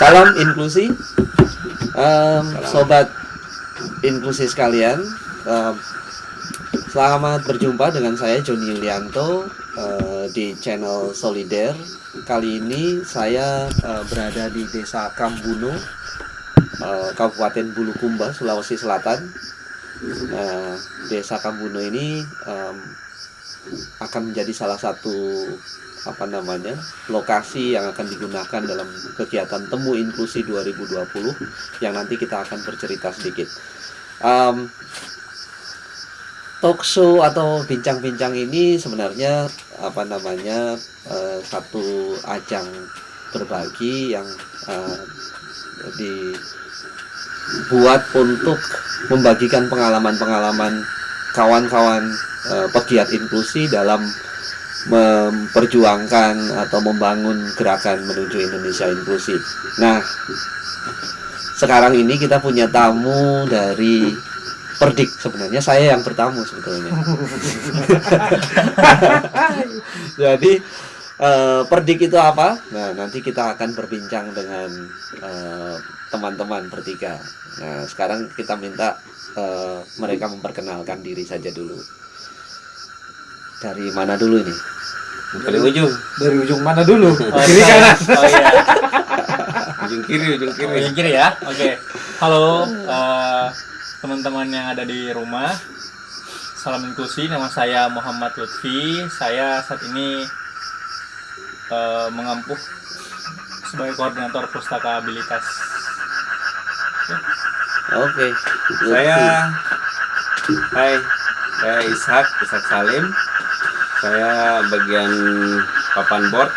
Salam inklusi, um, sobat inklusi sekalian. Um, selamat berjumpa dengan saya Joni Yulianto uh, di channel Solider. Kali ini saya uh, berada di Desa Kambuno, uh, Kabupaten Bulukumba, Sulawesi Selatan. Nah, Desa Kambuno ini um, akan menjadi salah satu apa namanya lokasi yang akan digunakan dalam kegiatan temu inklusi 2020 yang nanti kita akan bercerita sedikit. Um, talk show atau bincang-bincang ini sebenarnya apa namanya uh, satu ajang berbagi yang uh, dibuat untuk membagikan pengalaman-pengalaman kawan-kawan uh, pegiat inklusi dalam memperjuangkan atau membangun gerakan menuju Indonesia inklusif. Nah, sekarang ini kita punya tamu dari Perdik sebenarnya saya yang bertamu sebetulnya. Jadi uh, Perdik itu apa? Nah, nanti kita akan berbincang dengan uh, teman-teman bertiga. Nah, sekarang kita minta uh, mereka memperkenalkan diri saja dulu. Dari mana dulu ini? Dari ujung. Dari ujung mana dulu? Oh, Kiri saya. kanan. Oh iya. ujung kiri, ujung kiri. Ujung kiri ya. Oke. Halo eh, teman-teman yang ada di rumah. Salam inklusi. Nama saya Muhammad Lutfi. Saya saat ini eh, mengampuh sebagai koordinator pustaka abilitas. Oke. Saya Hai, saya Ishak, Ishak Salim. Saya bagian papan board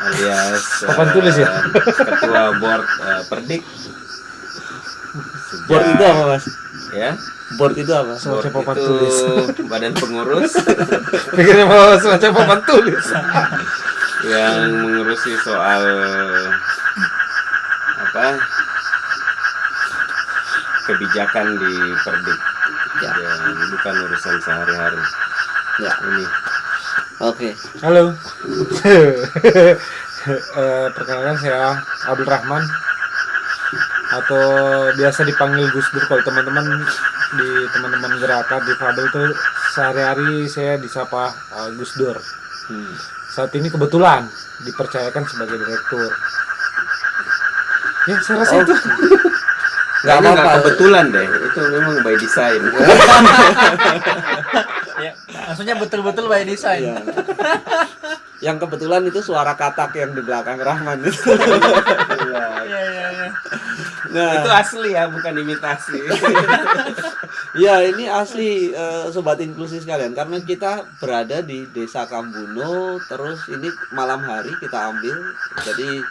alias Papan eh, tulis ya? Ketua board eh, Perdik. Board itu apa, Mas? Ya. Board itu apa? Semacam papan itu tulis. badan pengurus Pikirnya mau semacam papan tulis. yang mengurusi soal apa kebijakan di Perdik. Ya. Dan bukan urusan sehari-hari. Ya. Ini Oke. Halo. Eh, perkenalkan saya Abdul Rahman atau biasa dipanggil Gus Dur kalau teman-teman di teman-teman gerakan di Fabel itu sehari-hari saya disapa eh, Gus Dur. Hmm. Saat ini kebetulan dipercayakan sebagai direktur. Ya, saya rasa Oh. itu. Nggak apa-apa. nggak kebetulan deh. Itu memang by design. Ya, maksudnya betul-betul by design. Iya. Yang kebetulan itu suara katak yang di belakang Rahman itu. Iya. Iya, iya, iya. Nah, Itu asli ya, bukan imitasi. ya ini asli eh, sobat inklusi sekalian karena kita berada di Desa Kambuno terus ini malam hari kita ambil. Jadi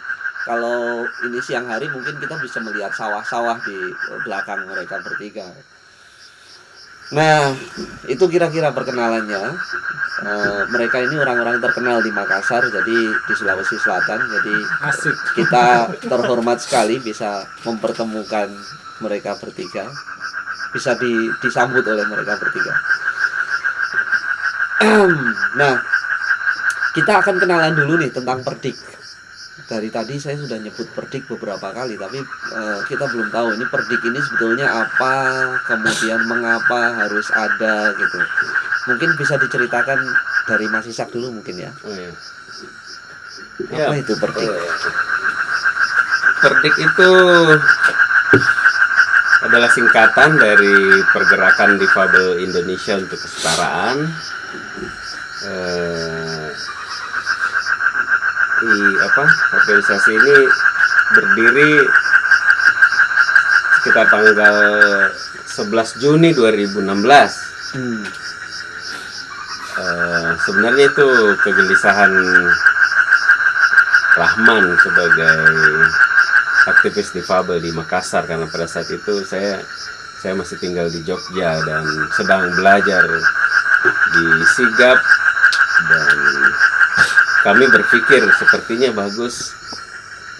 kalau ini siang hari mungkin kita bisa melihat sawah-sawah di belakang mereka bertiga. Nah, itu kira-kira perkenalannya. Eh, mereka ini orang-orang terkenal di Makassar, jadi di Sulawesi Selatan. Jadi Asik. kita terhormat sekali bisa mempertemukan mereka bertiga bisa di- disambut oleh mereka bertiga nah kita akan kenalan dulu nih tentang perdik dari tadi saya sudah nyebut perdik beberapa kali tapi eh, kita belum tahu ini perdik ini sebetulnya apa kemudian mengapa harus ada gitu mungkin bisa diceritakan dari Mas Isak dulu mungkin ya Oh, iya. apa Ya, itu perdik Oh, ya. Perdik itu adalah singkatan dari Pergerakan Difabel Indonesia untuk Kesetaraan. Eh, i, apa organisasi ini berdiri sekitar tanggal 11 Juni 2016. Hmm. Eh, sebenarnya itu kegelisahan Rahman sebagai aktivis difabel di Makassar karena pada saat itu saya saya masih tinggal di Jogja dan sedang belajar di Sigap kami berpikir sepertinya bagus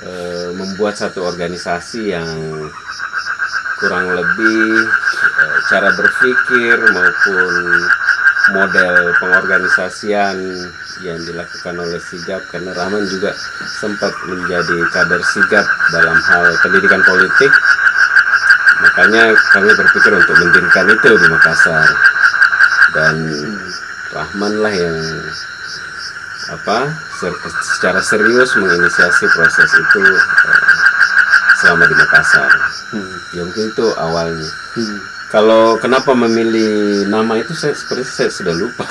eh, membuat satu organisasi yang kurang lebih eh, cara berpikir maupun model pengorganisasian yang dilakukan oleh Sigap karena Rahman juga sempat menjadi kader Sigap dalam hal pendidikan politik. Makanya kami berpikir untuk mendirikan itu di Makassar. Dan Rahman lah yang apa ser- secara serius menginisiasi proses itu eh, selama di Makassar Hmm. ya mungkin itu awalnya Hmm. kalau kenapa memilih nama itu saya seperti saya sudah lupa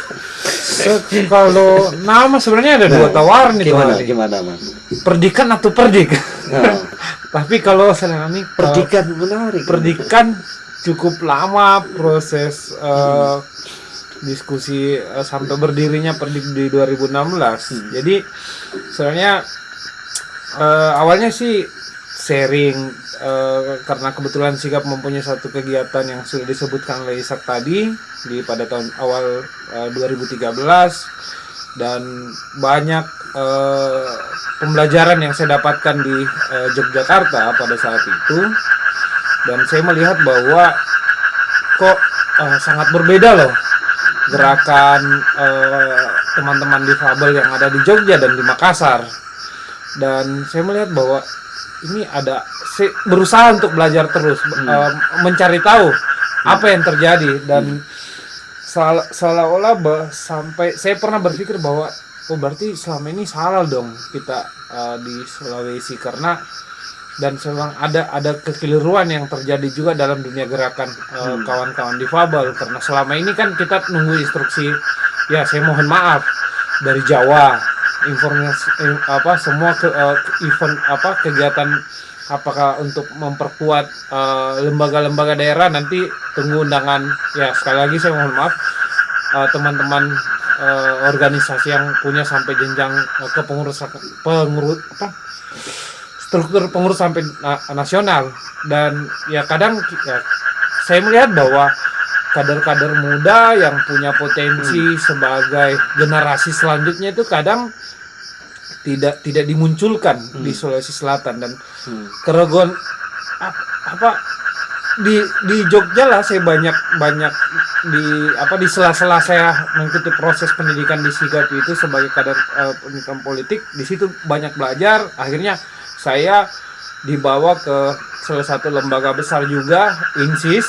kalau nama sebenarnya ada dua tawaran itu Gimana? Gimana, Mas? perdikan atau perdik Nah, tapi kalau saya ini perdikan menarik. perdikan cukup lama proses eh, diskusi eh, sampai berdirinya perdik di 2016 jadi sebenarnya eh, awalnya sih sharing eh, karena kebetulan Sigap mempunyai satu kegiatan yang sudah disebutkan oleh Isak tadi di pada tahun awal eh, 2013 dan banyak eh, pembelajaran yang saya dapatkan di eh, Yogyakarta pada saat itu. Dan saya melihat bahwa kok eh, sangat berbeda loh gerakan eh, teman-teman difabel yang ada di Jogja dan di Makassar. Dan saya melihat bahwa ini ada berusaha untuk belajar terus eh, mencari tahu apa yang terjadi. Dan seolah- seolah-olah sampai saya pernah berpikir bahwa oh berarti selama ini salah dong kita eh, di Sulawesi. Karena dan memang ada ada kekeliruan yang terjadi juga dalam dunia gerakan eh, kawan-kawan difabel. Karena selama ini kan kita nunggu instruksi ya saya mohon maaf dari Jawa. Informasi eh, apa semua ke, eh, event apa kegiatan apakah untuk memperkuat lembaga-lembaga daerah nanti tunggu undangan. Ya sekali lagi saya mohon maaf teman-teman eh, organisasi yang punya sampai jenjang eh, kepengurusan pengurus apa struktur pengurus sampai na- nasional. Dan ya kadang ya, saya melihat bahwa kader-kader muda yang punya potensi sebagai generasi selanjutnya itu kadang tidak tidak dimunculkan di Sulawesi Selatan. Dan Hmm. keraguan ap- apa di di Jogja lah saya banyak banyak di apa di sela-sela saya mengikuti proses pendidikan di Sigap itu sebagai kader eh, pendidikan politik di situ banyak belajar. Akhirnya saya dibawa ke salah satu lembaga besar juga INSIS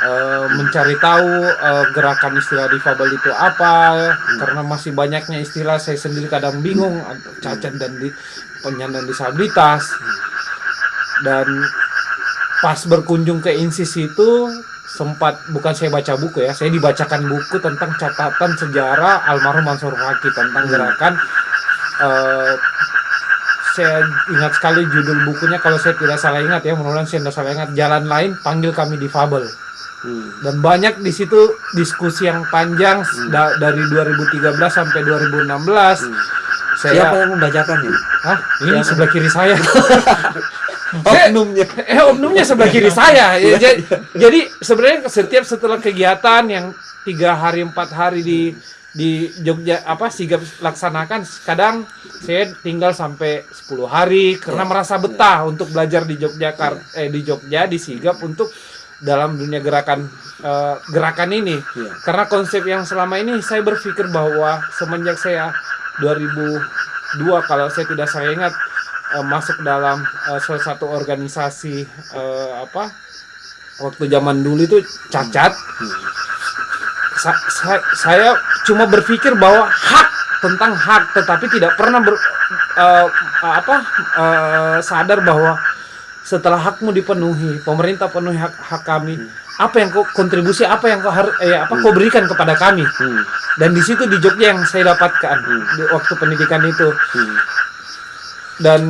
eh, mencari tahu eh, gerakan istilah difabel itu apa. Karena masih banyaknya istilah saya sendiri kadang bingung cacat dan di penyandang disabilitas. Dan pas berkunjung ke INSIS itu sempat bukan saya baca buku ya saya dibacakan buku tentang catatan sejarah almarhum Mansur Haki tentang gerakan eh, saya ingat sekali judul bukunya kalau saya tidak salah ingat ya mudah-mudahan saya tidak salah ingat. Jalan lain panggil kami difabel. Hmm. dan banyak di situ diskusi yang panjang da- dari 2013 sampai 2016 saya Siapa yang membacakan ya? Hah? ini sebelah kiri saya. Oknumnya. eh oknumnya sebelah kiri saya. Ya, ja- jadi sebenarnya setiap setelah kegiatan yang tiga hari empat hari di di Jogja apa sigap laksanakan kadang saya tinggal sampai 10 hari karena merasa betah untuk belajar di Yogyakarta eh di Jogja di sigap untuk dalam dunia gerakan eh, gerakan ini. Iya. karena konsep yang selama ini saya berpikir bahwa semenjak saya 2002 kalau saya tidak saya ingat eh, masuk dalam eh, salah satu organisasi eh, apa waktu zaman dulu itu cacat. Sa- sa- saya cuma berpikir bahwa hak tentang hak tetapi tidak pernah ber, eh, apa eh, sadar bahwa setelah hakmu dipenuhi pemerintah penuhi hak hak kami apa yang kau kontribusi apa yang kau eh, apa kau berikan kepada kami? Hmm. dan di situ di Jogja yang saya dapatkan di waktu pendidikan itu. Hmm. dan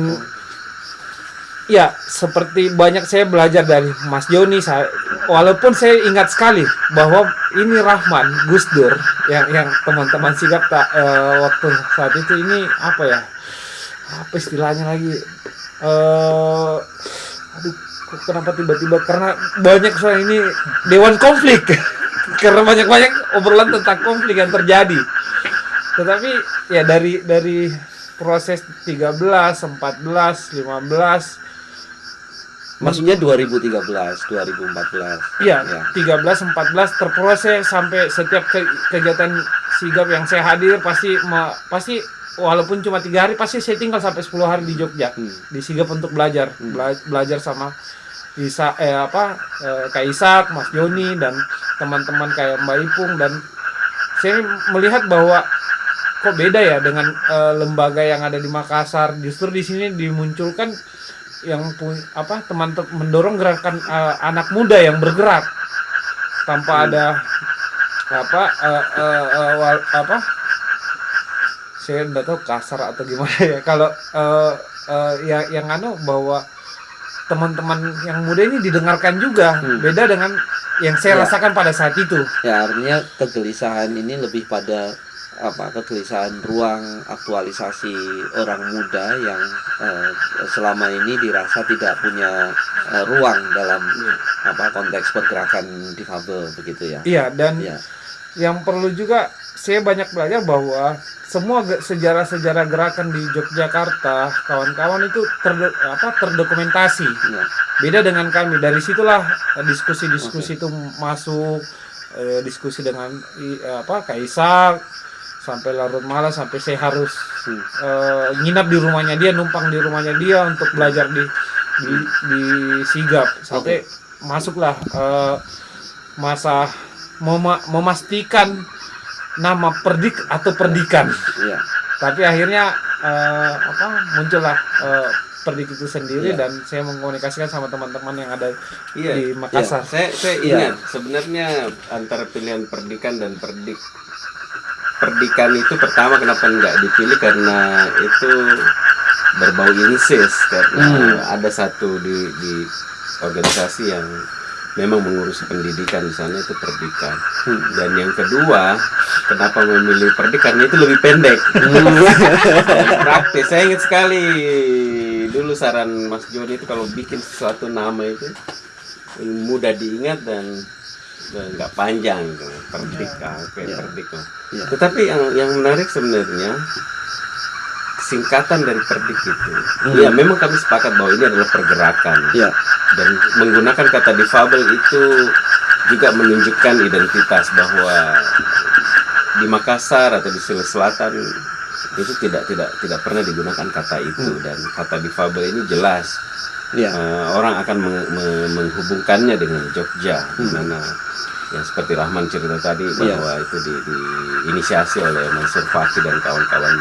ya seperti banyak saya belajar dari Mas Joni saya walaupun saya ingat sekali bahwa ini Rahman Gus Dur yang yang teman-teman sigap tak eh, waktu saat itu ini apa ya? Apa istilahnya lagi? Eh aduh kenapa tiba-tiba? Karena banyak soal ini dewan konflik. Karena banyak-banyak obrolan tentang konflik yang terjadi. Tetapi ya dari dari proses 13, 14, 15 Maksudnya 2013, 2014. Iya, Ya. 13 14 terproses sampai setiap ke- kegiatan sigap yang saya hadir pasti me- pasti walaupun cuma tiga hari pasti saya tinggal sampai 10 hari di Jogja Hmm. di sigap untuk belajar Hmm. Bela- belajar sama Isa eh apa eh, Kak Isak, Mas Joni dan teman-teman kayak Mbak Ipung dan saya melihat bahwa kok beda ya dengan eh, lembaga yang ada di Makassar justru di sini dimunculkan yang pu- apa teman te- mendorong gerakan eh, anak muda yang bergerak. Tanpa ada apa eh, eh, eh, wal- apa saya nggak tahu kasar atau gimana ya. Kalau eh, eh, yang yang anu bahwa teman-teman yang muda ini didengarkan juga. Hmm. beda dengan yang saya Ya. rasakan pada saat itu. Ya artinya kegelisahan ini lebih pada apa kegelisahan ruang aktualisasi orang muda yang eh, selama ini dirasa tidak punya eh, ruang dalam apa konteks pergerakan difabel begitu ya. iya dan Ya. yang perlu juga saya banyak belajar bahwa semua sejarah-sejarah gerakan di Yogyakarta kawan-kawan itu terdo- apa terdokumentasi ya. beda dengan kami dari situlah eh, diskusi-diskusi itu masuk eh, diskusi dengan i- apa Kaisak sampai larut malam sampai saya harus Hmm. eh, nginap di rumahnya dia numpang di rumahnya dia untuk belajar di di, di sigap sampai masuklah eh, masa mema- memastikan nama perdik atau perdikan Ya. tapi akhirnya eh, apa muncullah eh, perdik itu sendiri Iya. dan saya mengkomunikasikan sama teman-teman yang ada Iya. di Makassar Saya saya Iya. ingat sebenarnya antara pilihan perdikan dan perdik perdikan itu pertama kenapa nggak dipilih? Karena itu berbau insis karena Hmm. ada satu di di organisasi yang memang mengurusi pendidikan di sana itu perdikan. Hmm. dan yang kedua kenapa memilih perdik karena itu lebih pendek. Praktis. Saya ingat sekali dulu saran Mas Joni itu kalau bikin sesuatu nama itu mudah diingat dan nggak panjang gitu. perdik Ya. perdik. Ya. tetapi yang yang menarik sebenarnya singkatan dari perdik itu Hmm. ya memang kami sepakat bahwa ini adalah pergerakan Ya. dan menggunakan kata difabel itu juga menunjukkan identitas bahwa di Makassar atau di Sulawesi Selatan itu tidak tidak tidak pernah digunakan kata itu dan kata difabel ini jelas Ya. eh, orang akan meng- me- menghubungkannya dengan Jogja di mana yang seperti Rahman cerita tadi Iya. bahwa itu di, diinisiasi oleh Mansur Fakih dan kawan-kawan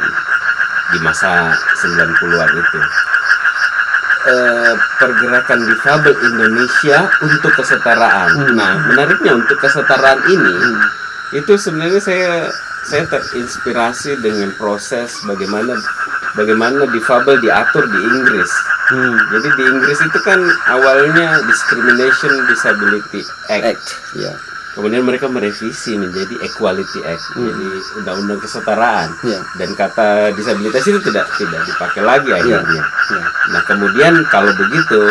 di masa 90-an itu Eh, pergerakan difabel Indonesia untuk kesetaraan. Hmm. Nah, menariknya untuk kesetaraan ini Hmm. itu sebenarnya saya saya terinspirasi dengan proses bagaimana bagaimana difabel diatur di Inggris. Hmm. Jadi di Inggris itu kan awalnya Discrimination Disability Act. Act. Ya. Kemudian mereka merevisi menjadi Equality Act, jadi undang-undang kesetaraan. Ya. Dan kata disabilitas itu tidak tidak dipakai lagi akhirnya. Ya. Nah kemudian kalau begitu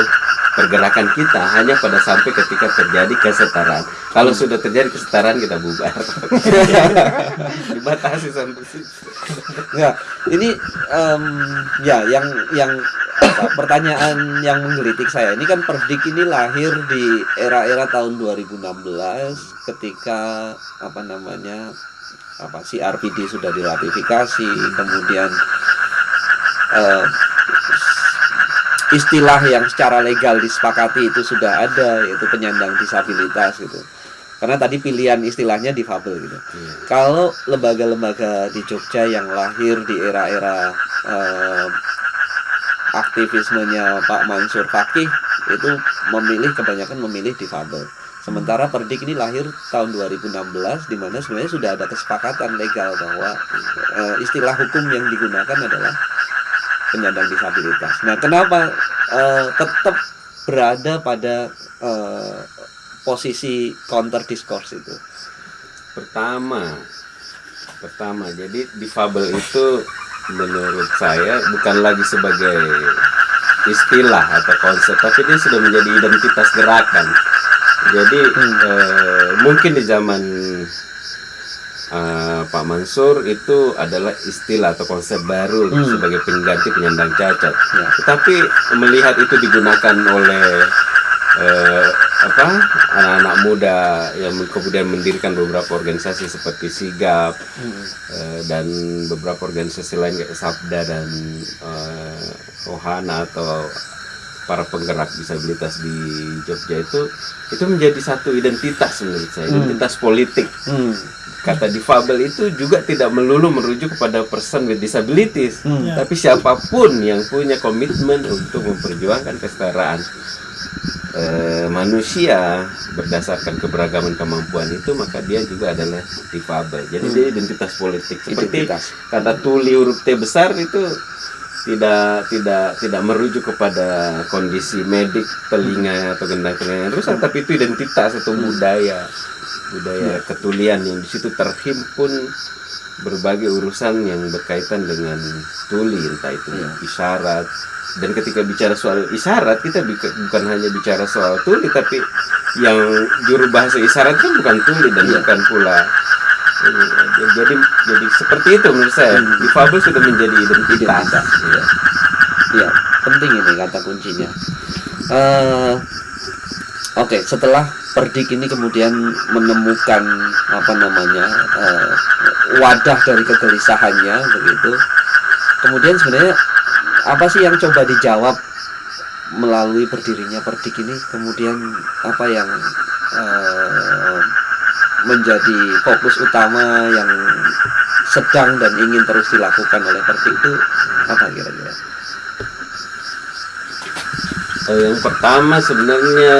pergerakan kita hanya pada sampai ketika terjadi kesetaraan. Kalau sudah terjadi kesetaraan kita bubar. Dibatasi sampai situ. Ya, ini em, ya yang yang apa, pertanyaan yang menggelitik saya ini kan Perdik ini lahir di era-era tahun 2016 ketika apa namanya apa si RPD sudah diratifikasi kemudian eh, istilah yang secara legal disepakati itu sudah ada yaitu penyandang disabilitas gitu karena tadi pilihan istilahnya difabel gitu Iya. kalau lembaga-lembaga di Jogja yang lahir di era-era eh, aktivismenya Pak Mansur Fakih itu memilih kebanyakan memilih difabel. Sementara Perdik ini lahir tahun 2016 di mana sebenarnya sudah ada kesepakatan legal bahwa eh, istilah hukum yang digunakan adalah penyandang disabilitas. Nah, kenapa eh, tetap berada pada eh, posisi counter discourse itu? Pertama, pertama jadi difabel itu menurut saya bukan lagi sebagai istilah atau konsep, tapi dia sudah menjadi identitas gerakan. Jadi Hmm. eh, mungkin di zaman eh, Pak Mansur itu adalah istilah atau konsep baru Hmm. sebagai pengganti penyandang cacat. Ya. Tetapi melihat itu digunakan oleh eh, apa anak-anak muda yang kemudian mendirikan beberapa organisasi seperti Sigap Hmm. eh, dan beberapa organisasi lain kayak Sabda dan eh, Ohana atau para penggerak disabilitas di Jogja itu itu menjadi satu identitas menurut saya identitas politik Hmm. kata difabel itu juga tidak melulu merujuk kepada person with disabilities Hmm. tapi siapa pun yang punya komitmen untuk memperjuangkan kesetaraan eh, manusia berdasarkan keberagaman kemampuan itu maka dia juga adalah difabel jadi dia identitas politik seperti Identitas. kata tuli huruf T besar itu tidak tidak tidak merujuk kepada kondisi medik telinga atau gendang telinga yang rusak tapi itu identitas atau budaya budaya ketulian yang di situ terhimpun berbagai urusan yang berkaitan dengan tuli entah itu isyarat. Dan ketika bicara soal isyarat kita bukan hanya bicara soal tuli tapi yang juru bahasa isyarat kan bukan tuli dan bukan pula ini, jadi jadi seperti itu menurut saya difabel sudah menjadi identitas. Iya. Ya, penting ini kata kuncinya. Eh, Oke, setelah Perdik ini kemudian menemukan apa namanya eh, wadah dari kegelisahannya begitu. Kemudian sebenarnya apa sih yang coba dijawab melalui berdirinya Perdik ini? Kemudian apa yang eh, menjadi fokus utama yang sedang dan ingin terus dilakukan oleh Perdik itu apa kira-kira? Eh, yang pertama sebenarnya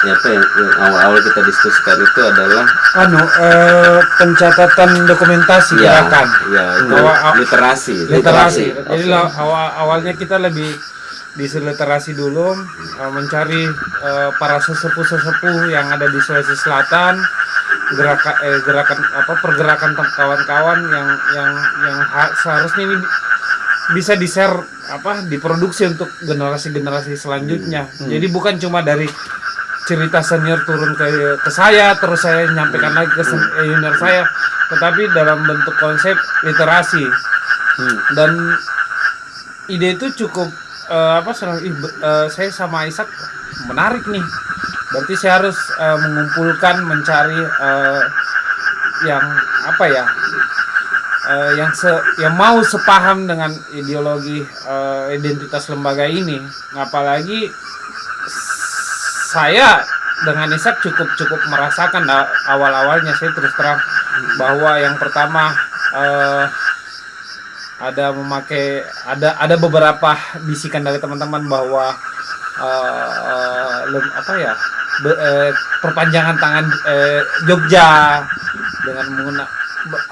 ya apa yang, awal-awal kita diskusikan itu adalah anu eh, pencatatan dokumentasi ya, gerakan ya itu ah, literasi literasi. Literasi, Jadi awal awalnya kita lebih di literasi dulu eh, mencari eh, para sesepuh-sesepuh yang ada di Sulawesi Selatan gerakan eh, gerakan apa pergerakan kawan-kawan yang yang yang ha- seharusnya ini bisa di share apa diproduksi untuk generasi-generasi selanjutnya. Jadi bukan cuma dari cerita senior turun ke ke saya terus saya nyampaikan lagi ke eh, junior saya, tetapi dalam bentuk konsep literasi. Hmm. dan ide itu cukup eh, apa serang- be- eh, saya sama Ishak menarik nih berarti saya harus eh, mengumpulkan mencari eh, yang apa ya eh, yang se yang mau sepaham dengan ideologi eh, identitas lembaga ini. Apalagi saya dengan Ishak cukup cukup merasakan a- awal-awalnya. Saya terus terang bahwa yang pertama eh, ada memakai ada ada beberapa bisikan dari teman-teman bahwa eh, lem- apa ya be- eh, perpanjangan tangan eh, Jogja dengan menggunakan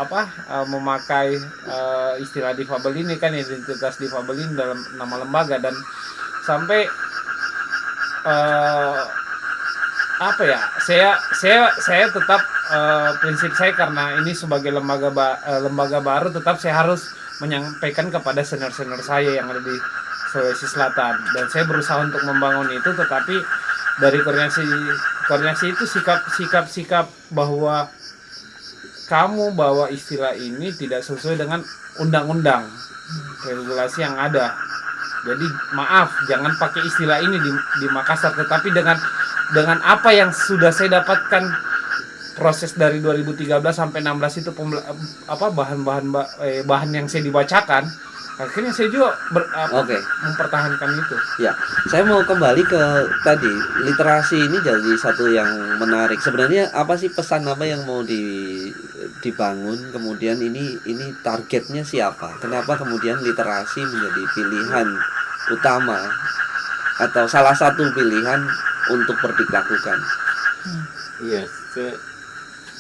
apa eh, memakai eh, istilah difabel ini kan identitas difabel ini dalam nama lembaga dan sampai eh, apa ya saya saya saya tetap eh, prinsip saya karena ini sebagai lembaga ba- eh, lembaga baru tetap saya harus menyampaikan kepada senior-senior saya yang ada di Sulawesi Selatan. Dan saya berusaha untuk membangun itu tetapi dari koordinasi koordinasi itu sikap sikap sikap bahwa kamu bawa istilah ini tidak sesuai dengan undang-undang regulasi yang ada. Jadi maaf jangan pakai istilah ini di, di Makassar tetapi dengan dengan apa yang sudah saya dapatkan proses dari 2013 sampai 16 itu apa bahan-bahan ba- eh, bahan yang saya dibacakan akhirnya saya juga ber- apa, Oke. mempertahankan itu Ya, saya mau kembali ke tadi literasi ini jadi satu yang menarik. Sebenarnya apa sih pesan apa yang mau di, dibangun? Kemudian ini ini targetnya siapa? Kenapa kemudian literasi menjadi pilihan utama atau salah satu pilihan untuk berdilakukan? Iya, se-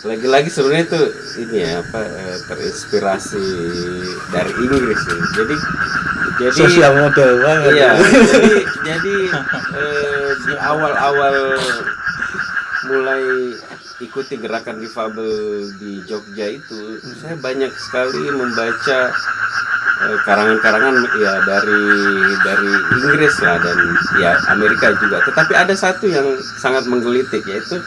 lagi-lagi sebenarnya itu ini ya apa eh, terinspirasi dari Inggris ya. Jadi jadi Sosial model banget. iya, jadi jadi eh, di awal-awal mulai ikuti gerakan difabel di Jogja itu saya banyak sekali membaca eh, karangan-karangan ya dari dari Inggris lah dan ya Amerika juga. Tetapi ada satu yang sangat menggelitik yaitu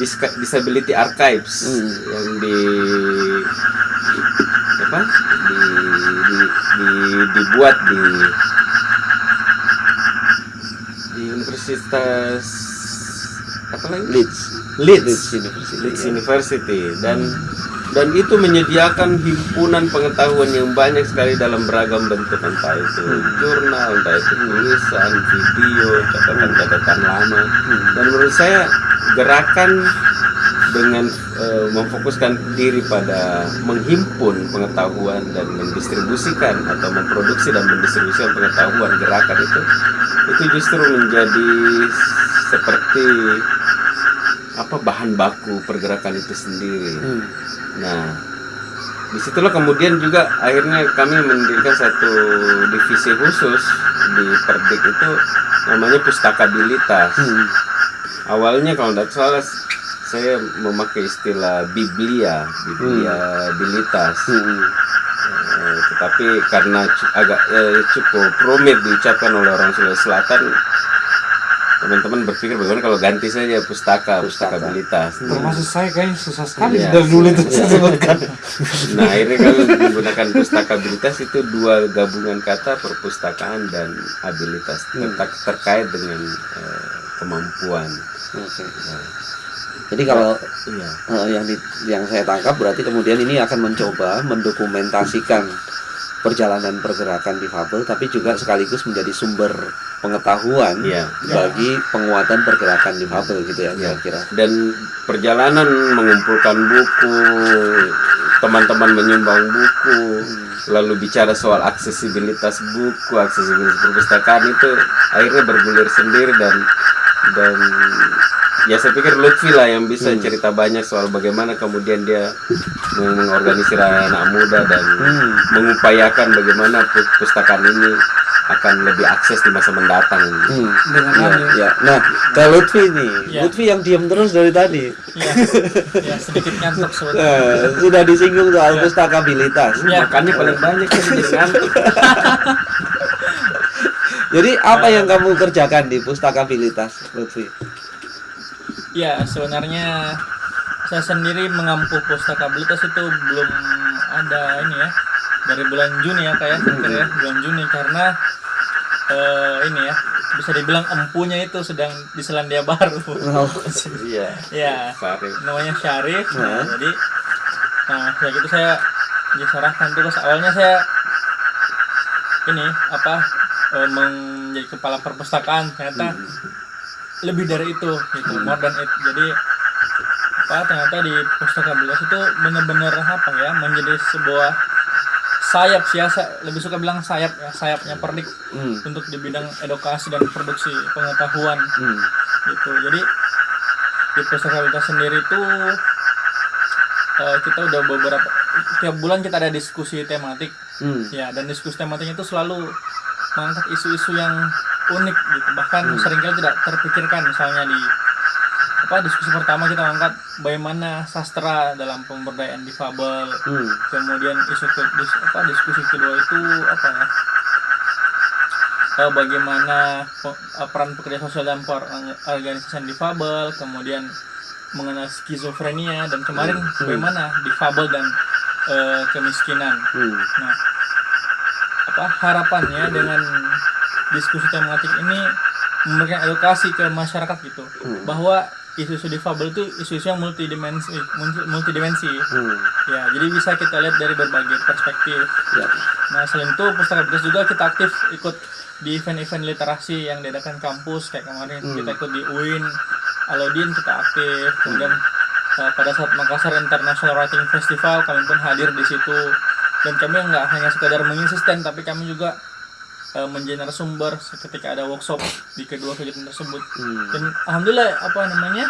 Disability Archives. Hmm. yang di apa? Di, di, di- dibuat di di universitas apa lagi? Leeds. Leeds. Leeds University Leeds ya. University. Dan dan itu menyediakan himpunan pengetahuan yang banyak sekali dalam beragam bentuk. Entah itu jurnal, entah itu tulisan, video, catatan-catatan lama. Dan menurut saya gerakan dengan eh, memfokuskan diri pada menghimpun pengetahuan dan mendistribusikan atau memproduksi dan mendistribusikan pengetahuan gerakan itu itu justru menjadi seperti apa bahan baku pergerakan itu sendiri. Hmm. Nah, di situlah kemudian juga akhirnya kami mendirikan satu divisi khusus di Perdik itu namanya Pustakabilitas. Hmm. Awalnya kalau tidak salah saya memakai istilah Biblia, Bibliabilitas. Hmm. Eh, tetapi karena agak eh, cukup rumit diucapkan oleh orang Sulawesi Selatan, teman-teman berpikir bagaimana kalau ganti saja pustaka, pustakabilitas. termasuk saya kayaknya susah sekali Iya. dari dulu itu saya sebutkan Nah akhirnya kami menggunakan pustakabilitas itu dua gabungan kata perpustakaan dan abilitas Ter- terkait dengan eh, kemampuan. Jadi kalau eh, yang di- yang saya tangkap berarti kemudian ini akan mencoba mendokumentasikan perjalanan pergerakan difabel tapi juga sekaligus menjadi sumber pengetahuan Iya. bagi penguatan pergerakan difabel gitu ya Iya. kira-kira. Dan perjalanan mengumpulkan buku, teman-teman menyumbang buku, lalu bicara soal aksesibilitas buku, aksesibilitas perpustakaan itu akhirnya bergulir sendiri dan dan ya saya pikir Lutfi lah yang bisa cerita banyak soal bagaimana kemudian dia meng- mengorganisir anak muda dan Hmm. mengupayakan bagaimana pu- pustakaan ini akan lebih akses di masa mendatang. Hmm. dengan Iya, anu iya. Nah, ke Lutfi nih, Iya. Lutfi yang diam terus dari tadi. ya, ya sedikit ngantuk Eh, sudah disinggung soal pustakabilitas. Ya. Makannya paling banyak kan jadi ngantuk. Jadi apa yang kamu kerjakan di pustakabilitas, Lutfi? Ya, sebenarnya saya sendiri mengampu pustakabilitas itu belum ada ini ya dari bulan Juni ya kayak ya bulan Juni karena eh, ini ya bisa dibilang empunya itu sedang di Selandia Baru. Iya. ya, Farif. namanya Syarif. Nah, Nah. jadi nah setelah itu saya diserahkan tugas awalnya saya ini apa eh, menjadi kepala perpustakaan ternyata lebih dari itu gitu more than it jadi apa ternyata di pustakabilitas itu benar-benar apa ya menjadi sebuah sayap sih ya saya lebih suka bilang sayap ya sayapnya perdik Hmm. untuk di bidang edukasi dan produksi pengetahuan Hmm. gitu jadi di pustakabilitas sendiri itu eh, kita udah beberapa tiap bulan kita ada diskusi tematik Hmm. ya dan diskusi tematiknya itu selalu mengangkat isu-isu yang unik gitu. Bahkan sering kali tidak terpikirkan misalnya di apa diskusi pertama kita angkat bagaimana sastra dalam pemberdayaan difabel. Hmm. kemudian isu ke, dis- apa diskusi kedua itu apa ya Eh, bagaimana eh, peran pekerja sosial dalam per- organisasi difabel kemudian mengenal skizofrenia dan kemarin bagaimana difabel dan eh, kemiskinan. Hmm. nah apa harapannya dengan diskusi tematik ini memberikan edukasi ke masyarakat gitu bahwa isu-isu difabel itu isu-isu yang multidimensi multi- multidimensi. Hmm. ya jadi bisa kita lihat dari berbagai perspektif. Ya. nah selain itu pustakabilitas juga kita aktif ikut di event-event literasi yang diadakan kampus kayak kemarin kita ikut di UIN Alodin kita aktif kemudian eh, pada saat Makassar International Writing Festival kami pun hadir di situ dan kami nggak hanya sekadar mengisi stand tapi kami juga menjadi narasumber ketika ada workshop di kedua kegiatan tersebut Hmm. dan alhamdulillah apa namanya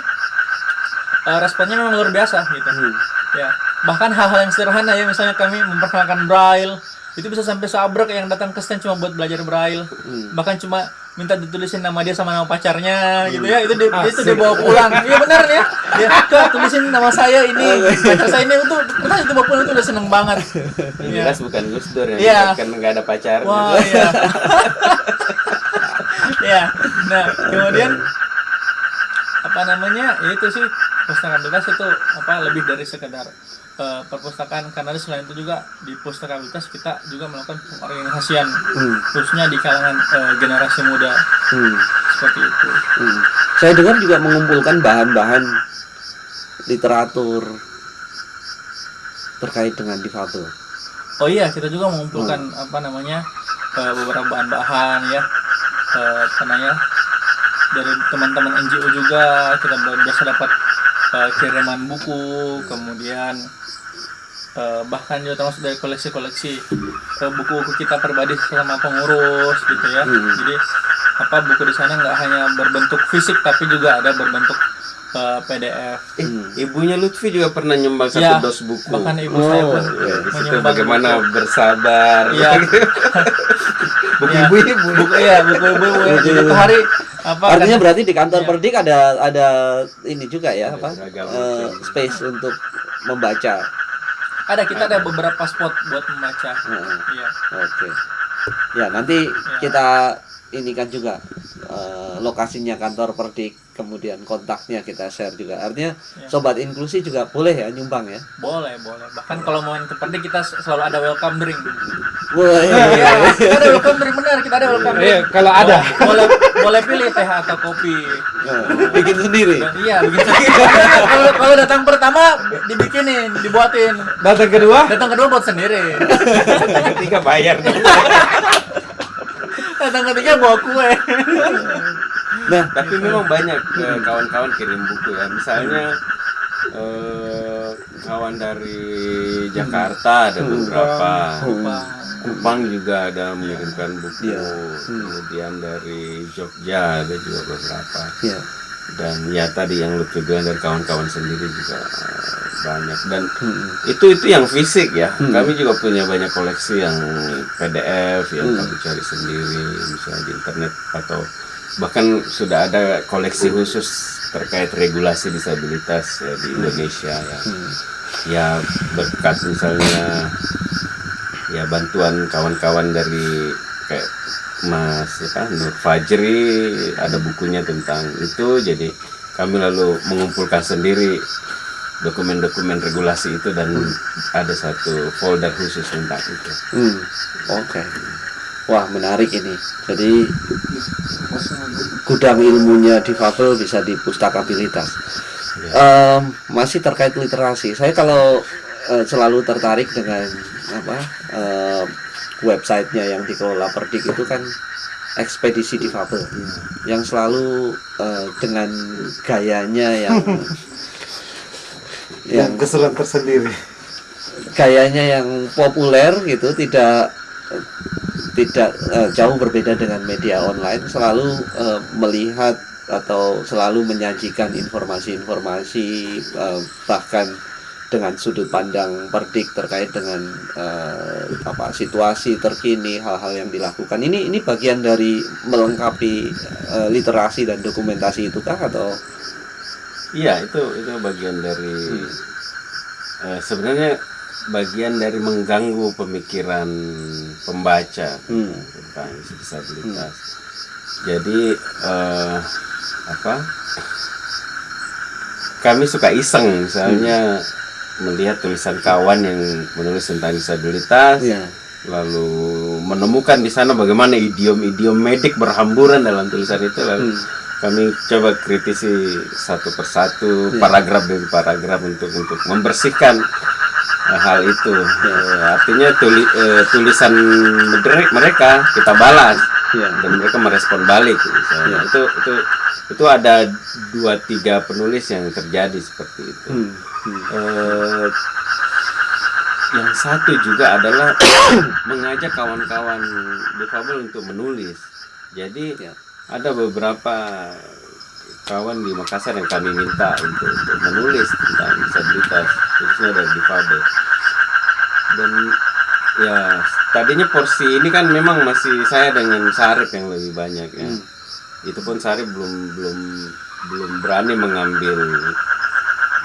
eh, responnya memang luar biasa gitu Hmm. ya bahkan hal-hal yang sederhana ya misalnya kami memperkenalkan braille itu bisa sampai seabrek yang datang ke stand cuma buat belajar braille Hmm. bahkan cuma minta ditulisin nama dia sama nama pacarnya gitu ya itu dia, itu dia bawa pulang iya benar ya dia kak tulisin nama saya ini pacar saya ini itu kita itu bawa pulang itu udah seneng banget Iya. jelas bukan Gus Dur yang Iya. kan nggak ada pacar. Wah, iya. ya. Nah, kemudian apa namanya? Ya itu sih pustakabilitas itu apa lebih dari sekedar eh, perpustakaan karena selain itu juga di pustakabilitas kita juga melakukan pengorganisasian Hmm. khususnya di kalangan eh, generasi muda Hmm. seperti itu. Hmm. Saya dengar juga mengumpulkan bahan-bahan literatur terkait dengan difabel. Oh iya, kita juga mengumpulkan apa namanya eh, beberapa bahan-bahan ya, eh, apa namanya dari teman-teman NGO juga kita biasa dapat eh, kiriman buku, kemudian eh, bahkan juga termasuk dari koleksi-koleksi eh, buku-buku kita pribadi selama pengurus gitu ya. Hmm. Jadi apa buku di sana nggak hanya berbentuk fisik tapi juga ada berbentuk eh, PDF. Eh, Hmm. ibunya Lutfi juga pernah nyumbang satu Ya, dos buku. Bahkan ibu Oh, saya pun Ya, menyumbang bagaimana buku. bersabar. Iya. buku Iya. ibu-ibu. buku ya buku ibu ya Buku satu ibu. hari apa Artinya kan- berarti di kantor Iya. Perdik ada ada ini juga ya Ada apa? macam. space untuk membaca. ada kita ada beberapa spot buat membaca Heeh. iya Oke. Ya, nanti kita ini kan juga eh, lokasinya kantor Perdik, kemudian kontaknya kita share juga. Artinya Ya. sobat inklusi juga boleh ya nyumbang ya. boleh boleh bahkan kalau mau yang seperti kita selalu ada welcome drink Wah, iya, iya. Iya, kita ada welcome drink benar kita ada welcome drink Iya, kalau ada. boleh boleh pilih teh atau kopi Eh, bikin sendiri. Iya begitu kalau kalau datang pertama dibikinin dibuatin Datang kedua, datang kedua buat sendiri Ketiga bayar. datang ketiga bawa kue Nah, Tapi memang banyak eh, kawan-kawan kirim buku ya. Misalnya eh, kawan dari Jakarta ada beberapa. Kupang juga ada mengirimkan buku. Iya. Hmm. Kemudian dari Jogja ada juga beberapa. Dan ya tadi yang lu bilang dari kawan-kawan sendiri juga eh, banyak. Dan Hmm. itu itu yang fisik ya. Hmm. Kami juga punya banyak koleksi yang PDF yang Hmm. kami cari sendiri misalnya di internet atau bahkan sudah ada koleksi khusus terkait regulasi disabilitas ya, di Indonesia ya. Hmm. Ya berkat misalnya ya bantuan kawan-kawan dari kayak Mas apa Nur Fajri ada bukunya tentang itu jadi kami lalu mengumpulkan sendiri dokumen-dokumen regulasi itu dan ada satu folder khusus tentang itu. Hmm. Oke. Wah, menarik ini. Jadi gudang ilmunya difabel bisa di pustakabilitas. Em, masih terkait literasi. Saya kalau eh, selalu tertarik dengan apa em, websitenya yang dikelola Perdik itu kan ekspedisi difabel yang selalu eh, dengan gayanya yang yang keseruan tersendiri. gayanya yang populer gitu tidak tidak eh, jauh berbeda dengan media online selalu eh, melihat atau selalu menyajikan informasi-informasi eh, bahkan dengan sudut pandang perdik terkait dengan eh, apa situasi terkini hal-hal yang dilakukan ini ini bagian dari melengkapi eh, literasi dan dokumentasi itukah atau Iya itu itu bagian dari eh, sebenarnya bagian dari mengganggu pemikiran pembaca Hmm. tentang disabilitas. Jadi eh, apa? Kami suka iseng misalnya melihat tulisan kawan yang menulis tentang disabilitas, ya lalu menemukan di sana bagaimana idiom-idiom medik berhamburan dalam tulisan itu lalu Hmm. kami coba kritisi satu persatu Iya. paragraf demi paragraf untuk untuk membersihkan eh, hal itu Eh, artinya tuli, eh, tulisan mere- mereka kita balas ya dan mereka merespon balik misalnya. Iya. itu itu itu ada dua tiga penulis yang terjadi seperti itu Hmm. Hmm. Eh, yang satu juga adalah mengajak kawan-kawan difabel untuk menulis. Jadi Ya. ada beberapa kawan di Makassar yang kami minta untuk, untuk menulis tentang disabilitas khususnya dari difabel. Dan ya tadinya porsi ini kan memang masih saya dengan Sarip yang lebih banyak ya. Hmm. Itu pun Sarip belum belum belum berani mengambil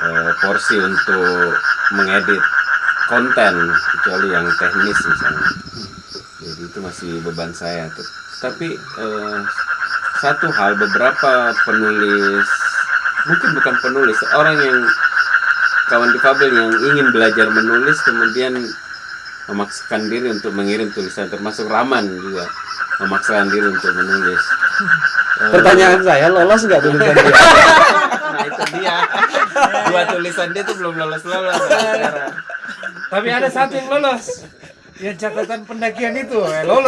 eh, porsi untuk mengedit konten kecuali yang teknis misalnya jadi itu masih beban saya tuh tapi eh, satu hal beberapa penulis mungkin bukan penulis orang yang kawan difabel yang ingin belajar menulis kemudian memaksakan diri untuk mengirim tulisan termasuk Raman juga memaksakan diri untuk menulis. Pertanyaan saya lolos nggak tulisan dia? nah itu dia. Dua tulisan dia tuh belum lolos lolos. Tapi ada satu yang lolos. Yang catatan pendakian itu, eh, lolos.